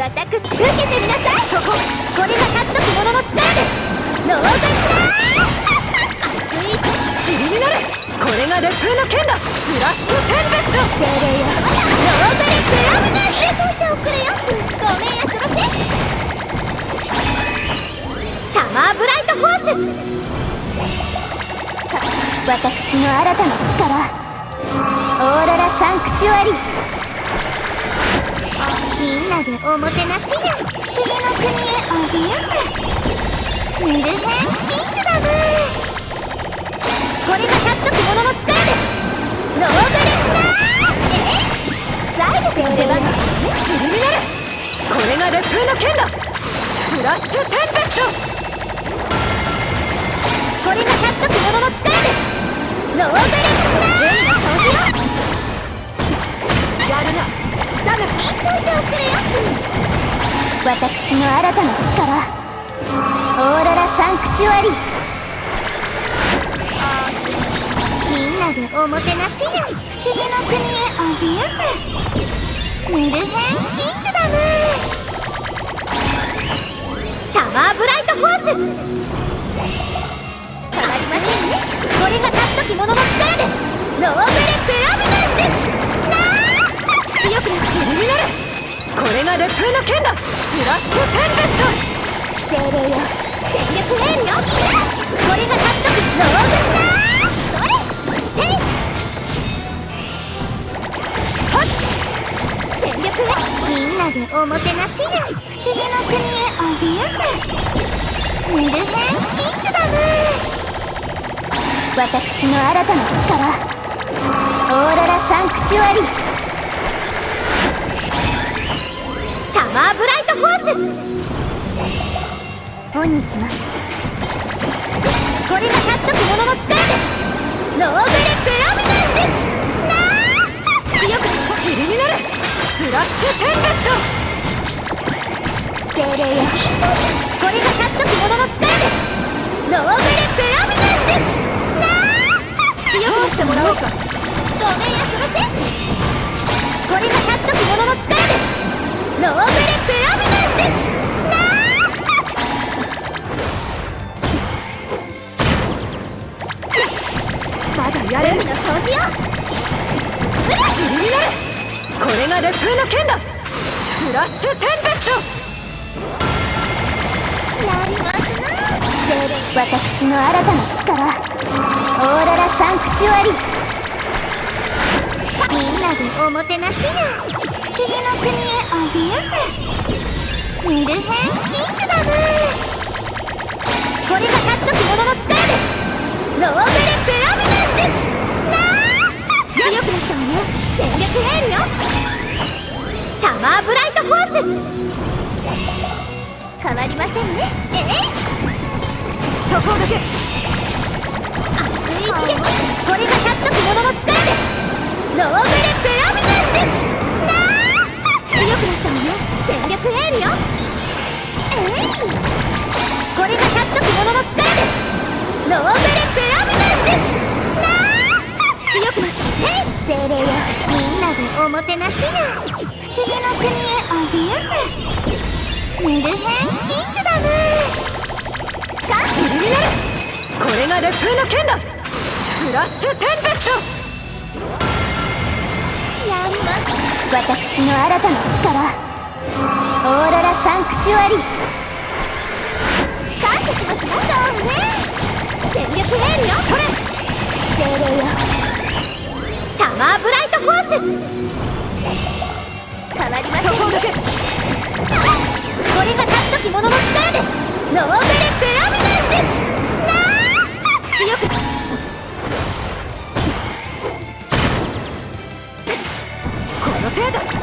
私受けてみなさいそここれが獲得者の力ですノーベル熱い塵になるこれが烈風の剣だスラッシュテンベスト精霊よノーベルプラミナスといておくれよごめんやそらせサマーブライトフォース私の新たな力。オーロラサンクチュアリ。みんなでおもてなしや不思議の国へおびやすヌルヘンキングダムこれが獲得者の力ですノーベルクラーえザイルセ出番が塵になるこれがレ風の剣だ。スラッシュテンペスト。私の新たな力。オーロラサンクチュアリ。みんなでおもてなしや。不思議の国へおびやすヌルヘンキングダム。サマーブライトフォース。変わりませんね。これが獲得者の力です。ノーベれが烈風の剣だ。スラッシュテンベスト。精霊よ全力エールよこれが獲得ノーベルだそれていはっ全力エみんなでおもてなしや不思議の国へおびやすヌルヘンキングダム。私の新たな力。オーロラサンクチュアリ。サマーブライトフォースオンに来ますこれが獲得者の力ですノーベルプラミナンスなあ強く塵になるスラッシュテンベスト精霊よこれが獲得者の力ですノーベルプラミナンスなあ強くしてもらおうか。ごめんやそらせまだやる海の掃除よこれが烈風の剣だ。スラッシュテンベスト。やりますな。私の新たな力。オーロラサンクチュアリ。みんなでおもてなしや。不思議の国へおびやすヌルヘンキングダム変わりませんね。えいそこだけ。熱い一撃これが獲得者の力です。ノーベルプラミナス。なあ強くなったわね全力エールよ。えい。これが獲得者の力です。ノーベルプラミナス。なあ。強くなったえい精霊よ。みんなでおもてなしや不思議の国へおびやすヌルヘンキングダム塵になるこれが烈風の剣だスラッシュテンベストやります私の新たな力オーロラサンクチュアリ感謝しますなそうね全力エールよそれ精霊よサマーブライトフォース変わりませんそこだけ。せだ